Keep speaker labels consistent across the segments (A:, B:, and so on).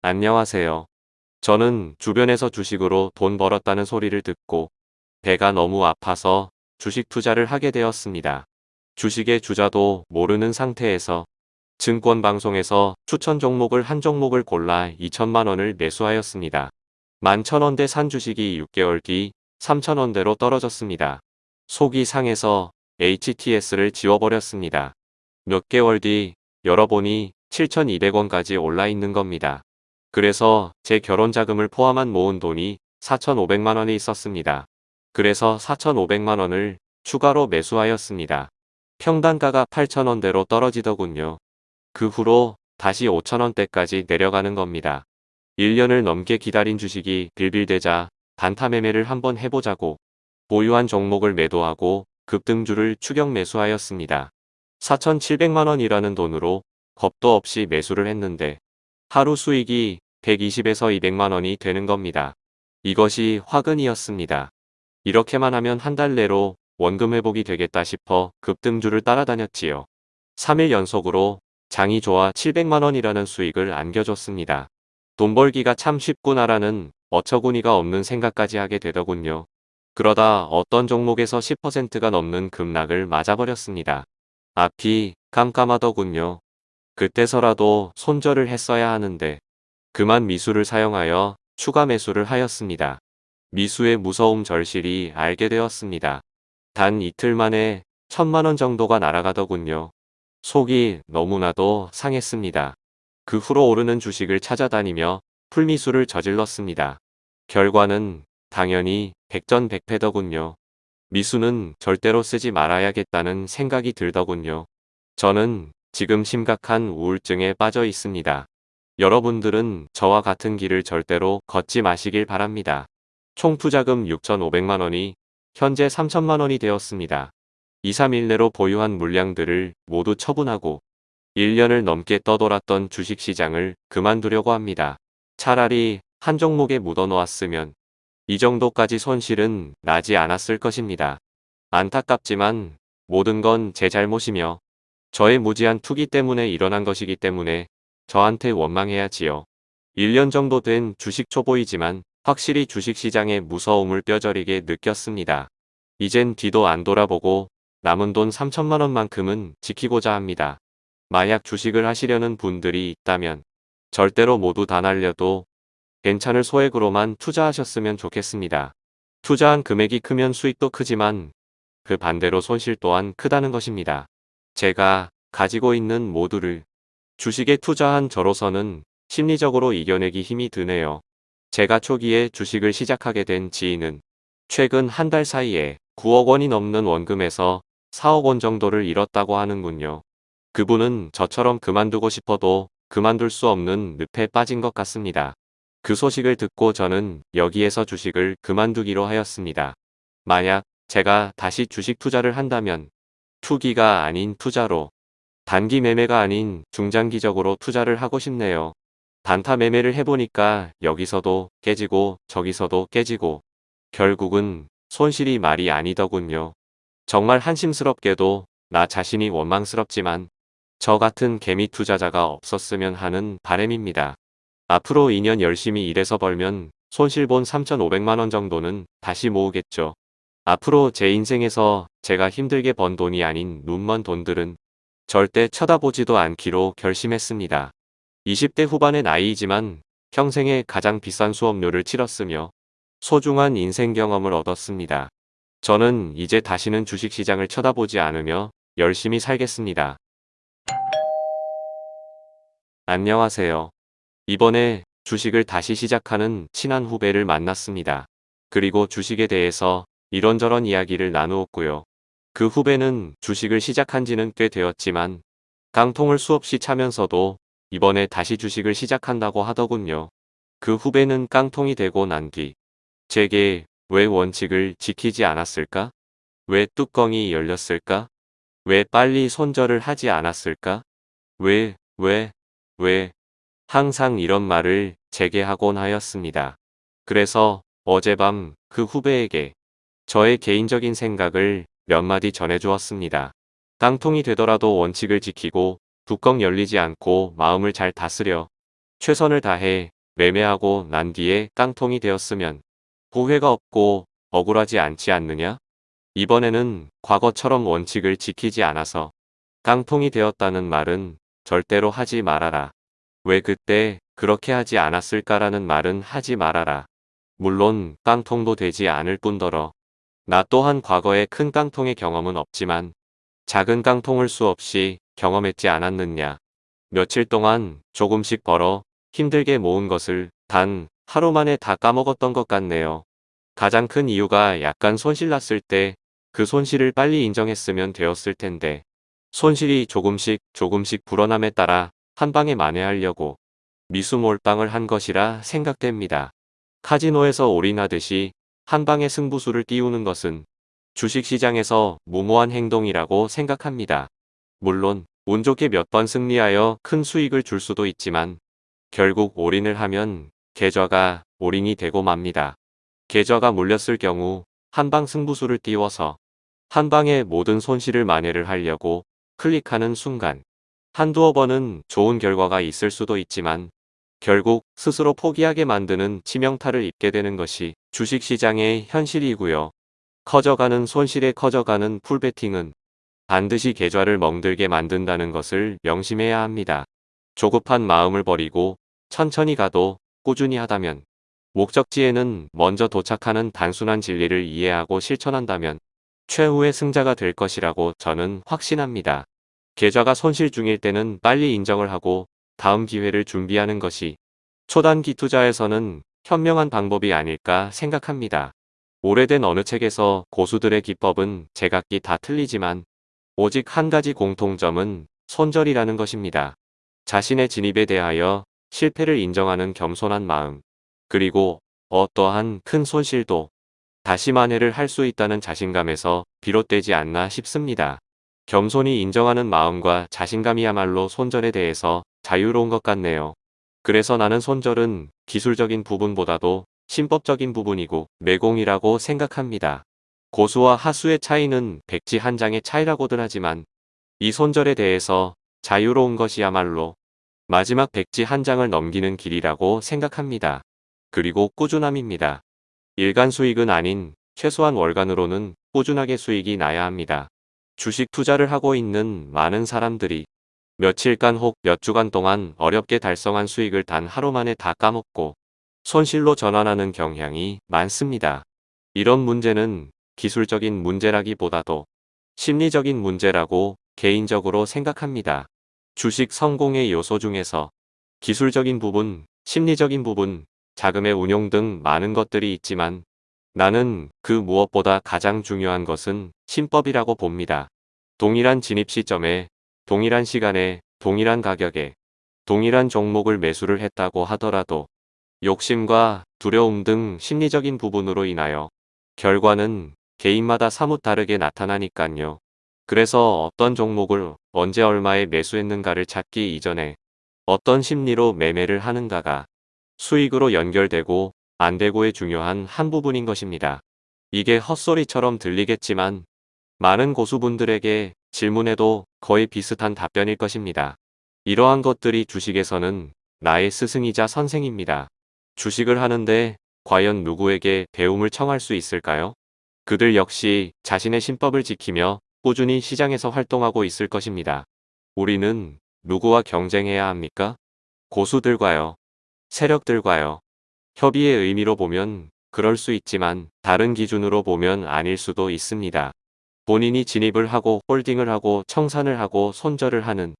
A: 안녕하세요. 저는 주변에서 주식으로 돈 벌었다는 소리를 듣고 배가 너무 아파서 주식 투자를 하게 되었습니다. 주식의 주자도 모르는 상태에서 증권 방송에서 추천 종목을 한 종목을 골라 2천만 원을 매수하였습니다. 11,000원대 산 주식이 6개월 뒤 3,000원대로 떨어졌습니다. 속이 상해서 HTS를 지워버렸습니다. 몇 개월 뒤 열어보니 7,200원까지 올라 있는 겁니다. 그래서 제 결혼 자금을 포함한 모은 돈이 4,500만 원이 있었습니다. 그래서 4,500만 원을 추가로 매수하였습니다. 평단가가 8,000원대로 떨어지더군요. 그 후로 다시 5,000원대까지 내려가는 겁니다. 1년을 넘게 기다린 주식이 빌빌대자 단타 매매를 한번 해보자고 보유한 종목을 매도하고 급등주를 추격 매수하였습니다. 4,700만원이라는 돈으로 겁도 없이 매수를 했는데 하루 수익이 120에서 200만 원이 되는 겁니다. 이것이 화근이었습니다. 이렇게만 하면 한 달 내로 원금 회복이 되겠다 싶어 급등주를 따라다녔지요. 3일 연속으로 장이 좋아 700만 원이라는 수익을 안겨줬습니다. 돈 벌기가 참 쉽구나라는 어처구니가 없는 생각까지 하게 되더군요. 그러다 어떤 종목에서 10%가 넘는 급락을 맞아버렸습니다. 앞이 깜깜하더군요. 그때서라도 손절을 했어야 하는데 그만 미수를 사용하여 추가 매수를 하였습니다. 미수의 무서움 절실히 알게 되었습니다. 단 이틀 만에 천만원 정도가 날아가더군요. 속이 너무나도 상했습니다. 그 후로 오르는 주식을 찾아다니며 풀미수를 저질렀습니다. 결과는 당연히 백전백패더군요. 미수는 절대로 쓰지 말아야겠다는 생각이 들더군요. 저는 지금 심각한 우울증에 빠져 있습니다. 여러분들은 저와 같은 길을 절대로 걷지 마시길 바랍니다. 총 투자금 6,500만원이 현재 3천만원이 되었습니다. 2, 3일 내로 보유한 물량들을 모두 처분하고 1년을 넘게 떠돌았던 주식시장을 그만두려고 합니다. 차라리 한 종목에 묻어놓았으면 이 정도까지 손실은 나지 않았을 것입니다. 안타깝지만 모든 건 제 잘못이며 저의 무지한 투기 때문에 일어난 것이기 때문에 저한테 원망해야지요. 1년 정도 된 주식 초보이지만 확실히 주식시장의 무서움을 뼈저리게 느꼈습니다. 이젠 뒤도 안 돌아보고 남은 돈 3천만 원만큼은 지키고자 합니다. 만약 주식을 하시려는 분들이 있다면 절대로 모두 다 날려도 괜찮을 소액으로만 투자하셨으면 좋겠습니다. 투자한 금액이 크면 수익도 크지만 그 반대로 손실 또한 크다는 것입니다. 제가 가지고 있는 모두를 주식에 투자한 저로서는 심리적으로 이겨내기 힘이 드네요. 제가 초기에 주식을 시작하게 된 지인은 최근 한 달 사이에 9억 원이 넘는 원금에서 4억 원 정도를 잃었다고 하는군요. 그분은 저처럼 그만두고 싶어도 그만둘 수 없는 늪에 빠진 것 같습니다. 그 소식을 듣고 저는 여기에서 주식을 그만두기로 하였습니다. 만약 제가 다시 주식 투자를 한다면 투기가 아닌 투자로 단기 매매가 아닌 중장기적으로 투자를 하고 싶네요. 단타 매매를 해보니까 여기서도 깨지고 저기서도 깨지고 결국은 손실이 말이 아니더군요. 정말 한심스럽게도 나 자신이 원망스럽지만 저 같은 개미 투자자가 없었으면 하는 바램입니다. 앞으로 2년 열심히 일해서 벌면 손실 본 3,500만원 정도는 다시 모으겠죠. 앞으로 제 인생에서 제가 힘들게 번 돈이 아닌 눈먼 돈들은 절대 쳐다보지도 않기로 결심했습니다. 20대 후반의 나이이지만 평생에 가장 비싼 수업료를 치렀으며 소중한 인생 경험을 얻었습니다. 저는 이제 다시는 주식시장을 쳐다보지 않으며 열심히 살겠습니다. 안녕하세요. 이번에 주식을 다시 시작하는 친한 후배를 만났습니다. 그리고 주식에 대해서 이런저런 이야기를 나누었고요. 그 후배는 주식을 시작한 지는 꽤 되었지만 깡통을 수없이 차면서도 이번에 다시 주식을 시작한다고 하더군요. 그 후배는 깡통이 되고 난 뒤 제게 왜 원칙을 지키지 않았을까? 왜 뚜껑이 열렸을까? 왜 빨리 손절을 하지 않았을까? 왜, 왜, 왜 항상 이런 말을 제게 하곤 하였습니다. 그래서 어젯밤 그 후배에게 저의 개인적인 생각을 몇 마디 전해주었습니다. 깡통이 되더라도 원칙을 지키고 뚜껑 열리지 않고 마음을 잘 다스려 최선을 다해 매매하고 난 뒤에 깡통이 되었으면 후회가 없고 억울하지 않지 않느냐? 이번에는 과거처럼 원칙을 지키지 않아서 깡통이 되었다는 말은 절대로 하지 말아라. 왜 그때 그렇게 하지 않았을까라는 말은 하지 말아라. 물론 깡통도 되지 않을 뿐더러 나 또한 과거에 큰 깡통의 경험은 없지만 작은 깡통을 수없이 경험했지 않았느냐. 며칠 동안 조금씩 벌어 힘들게 모은 것을 단 하루 만에 다 까먹었던 것 같네요. 가장 큰 이유가 약간 손실 났을 때 그 손실을 빨리 인정했으면 되었을 텐데 손실이 조금씩 조금씩 불어남에 따라 한 방에 만회하려고 미수몰빵을 한 것이라 생각됩니다. 카지노에서 올인하듯이 한 방에 승부수를 띄우는 것은 주식시장에서 무모한 행동이라고 생각합니다. 물론 운 좋게 몇 번 승리하여 큰 수익을 줄 수도 있지만 결국 올인을 하면 계좌가 올인이 되고 맙니다. 계좌가 물렸을 경우 한방 승부수를 띄워서 한 방에 모든 손실을 만회를 하려고 클릭하는 순간 한두어 번은 좋은 결과가 있을 수도 있지만 결국 스스로 포기하게 만드는 치명타를 입게 되는 것이 주식시장의 현실이고요. 커져가는 손실에 커져가는 풀베팅은 반드시 계좌를 멍들게 만든다는 것을 명심해야 합니다. 조급한 마음을 버리고 천천히 가도 꾸준히 하다면 목적지에는 먼저 도착하는 단순한 진리를 이해하고 실천한다면 최후의 승자가 될 것이라고 저는 확신합니다. 계좌가 손실 중일 때는 빨리 인정을 하고 다음 기회를 준비하는 것이 초단기 투자에서는 현명한 방법이 아닐까 생각합니다. 오래된 어느 책에서 고수들의 기법은 제각기 다 틀리지만 오직 한 가지 공통점은 손절이라는 것입니다. 자신의 진입에 대하여 실패를 인정하는 겸손한 마음, 그리고 어떠한 큰 손실도 다시 만회를 할 수 있다는 자신감에서 비롯되지 않나 싶습니다. 겸손히 인정하는 마음과 자신감이야말로 손절에 대해서 자유로운 것 같네요. 그래서 나는 손절은 기술적인 부분보다도 신법적인 부분이고 매공이라고 생각합니다. 고수와 하수의 차이는 백지 한 장의 차이라고들 하지만 이 손절에 대해서 자유로운 것이야말로 마지막 백지 한 장을 넘기는 길이라고 생각합니다. 그리고 꾸준함입니다. 일간 수익은 아닌 최소한 월간으로는 꾸준하게 수익이 나야 합니다. 주식 투자를 하고 있는 많은 사람들이 며칠간 혹 몇 주간 동안 어렵게 달성한 수익을 단 하루 만에 다 까먹고 손실로 전환하는 경향이 많습니다. 이런 문제는 기술적인 문제라기보다도 심리적인 문제라고 개인적으로 생각합니다. 주식 성공의 요소 중에서 기술적인 부분, 심리적인 부분, 자금의 운용 등 많은 것들이 있지만 나는 그 무엇보다 가장 중요한 것은 신법이라고 봅니다. 동일한 진입 시점에 동일한 시간에 동일한 가격에 동일한 종목을 매수를 했다고 하더라도 욕심과 두려움 등 심리적인 부분으로 인하여 결과는 개인마다 사뭇 다르게 나타나니깐요. 그래서 어떤 종목을 언제 얼마에 매수했는가를 찾기 이전에 어떤 심리로 매매를 하는가가 수익으로 연결되고 안되고의 중요한 한 부분인 것입니다. 이게 헛소리처럼 들리겠지만 많은 고수분들에게 질문해도 거의 비슷한 답변일 것입니다. 이러한 것들이 주식에서는 나의 스승이자 선생입니다. 주식을 하는데 과연 누구에게 배움을 청할 수 있을까요? 그들 역시 자신의 신법을 지키며 꾸준히 시장에서 활동하고 있을 것입니다. 우리는 누구와 경쟁해야 합니까? 고수들과요. 세력들과요. 협의의 의미로 보면 그럴 수 있지만 다른 기준으로 보면 아닐 수도 있습니다. 본인이 진입을 하고 홀딩을 하고 청산을 하고 손절을 하는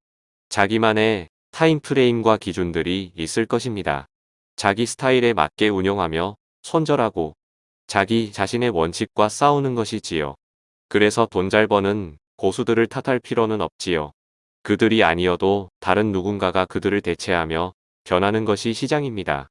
A: 자기만의 타임프레임과 기준들이 있을 것입니다. 자기 스타일에 맞게 운영하며 손절하고 자기 자신의 원칙과 싸우는 것이지요. 그래서 돈 잘 버는 고수들을 탓할 필요는 없지요. 그들이 아니어도 다른 누군가가 그들을 대체하며 변하는 것이 시장입니다.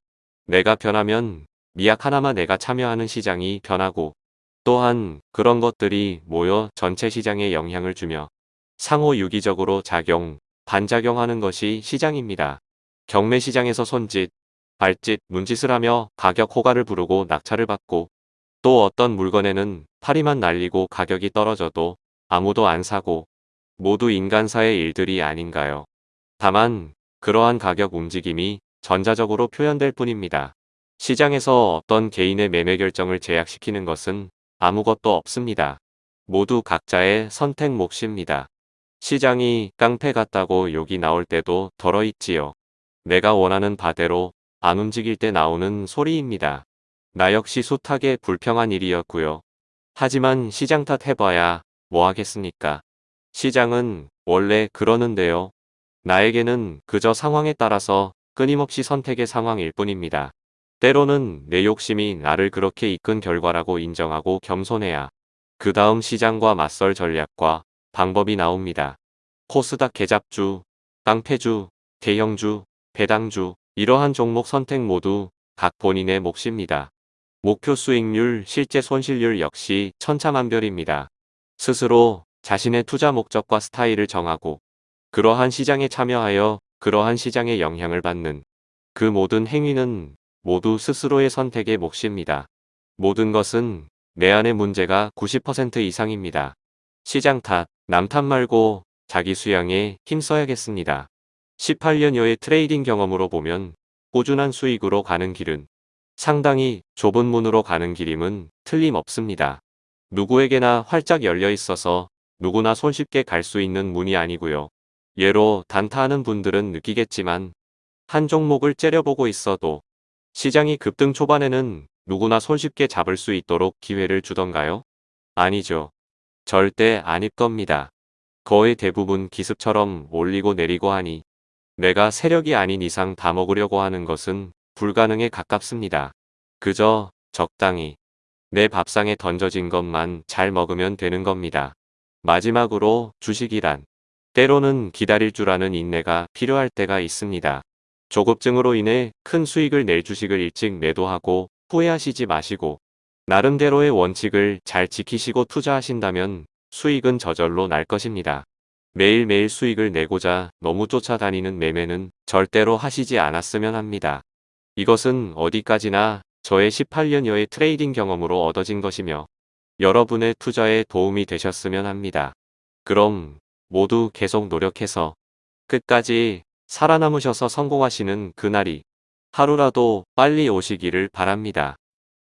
A: 내가 변하면 미약 하나만 내가 참여하는 시장이 변하고 또한 그런 것들이 모여 전체 시장에 영향을 주며 상호 유기적으로 작용, 반작용하는 것이 시장입니다. 경매 시장에서 손짓, 발짓, 문짓을 하며 가격 호가를 부르고 낙찰을 받고 또 어떤 물건에는 파리만 날리고 가격이 떨어져도 아무도 안 사고 모두 인간사의 일들이 아닌가요. 다만 그러한 가격 움직임이 전자적으로 표현될 뿐입니다. 시장에서 어떤 개인의 매매 결정을 제약시키는 것은 아무것도 없습니다. 모두 각자의 선택 몫입니다. 시장이 깡패 같다고 욕이 나올 때도 덜어 있지요. 내가 원하는 바대로 안 움직일 때 나오는 소리입니다. 나 역시 숱하게 불평한 일이었고요. 하지만 시장 탓 해봐야 뭐 하겠습니까? 시장은 원래 그러는데요. 나에게는 그저 상황에 따라서 끊임없이 선택의 상황일 뿐입니다. 때로는 내 욕심이 나를 그렇게 이끈 결과라고 인정하고 겸손해야 그 다음 시장과 맞설 전략과 방법이 나옵니다. 코스닥 개잡주, 깡패주, 대형주, 배당주, 이러한 종목 선택 모두 각 본인의 몫입니다. 목표 수익률, 실제 손실률 역시 천차만별입니다. 스스로 자신의 투자 목적과 스타일을 정하고 그러한 시장에 참여하여 그러한 시장의 영향을 받는 그 모든 행위는 모두 스스로의 선택의 몫입니다. 모든 것은 내 안의 문제가 90% 이상입니다. 시장 탓, 남 탓 말고 자기 수양에 힘써야겠습니다. 18년여의 trading 경험으로 보면 꾸준한 수익으로 가는 길은 상당히 좁은 문으로 가는 길임은 틀림없습니다. 누구에게나 활짝 열려 있어서 누구나 손쉽게 갈 수 있는 문이 아니고요. 예로 단타하는 분들은 느끼겠지만 한 종목을 째려보고 있어도 시장이 급등 초반에는 누구나 손쉽게 잡을 수 있도록 기회를 주던가요? 아니죠. 절대 아닐 겁니다. 거의 대부분 기습처럼 올리고 내리고 하니 내가 세력이 아닌 이상 다 먹으려고 하는 것은 불가능에 가깝습니다. 그저 적당히 내 밥상에 던져진 것만 잘 먹으면 되는 겁니다. 마지막으로 주식이란 때로는 기다릴 줄 아는 인내가 필요할 때가 있습니다. 조급증으로 인해 큰 수익을 낼 주식을 일찍 매도하고 후회하시지 마시고 나름대로의 원칙을 잘 지키시고 투자하신다면 수익은 저절로 날 것입니다. 매일매일 수익을 내고자 너무 쫓아다니는 매매는 절대로 하시지 않았으면 합니다. 이것은 어디까지나 저의 18년여의 trading 경험으로 얻어진 것이며 여러분의 투자에 도움이 되셨으면 합니다. 그럼 모두 계속 노력해서 끝까지 살아남으셔서 성공하시는 그날이 하루라도 빨리 오시기를 바랍니다.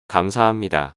A: 감사합니다.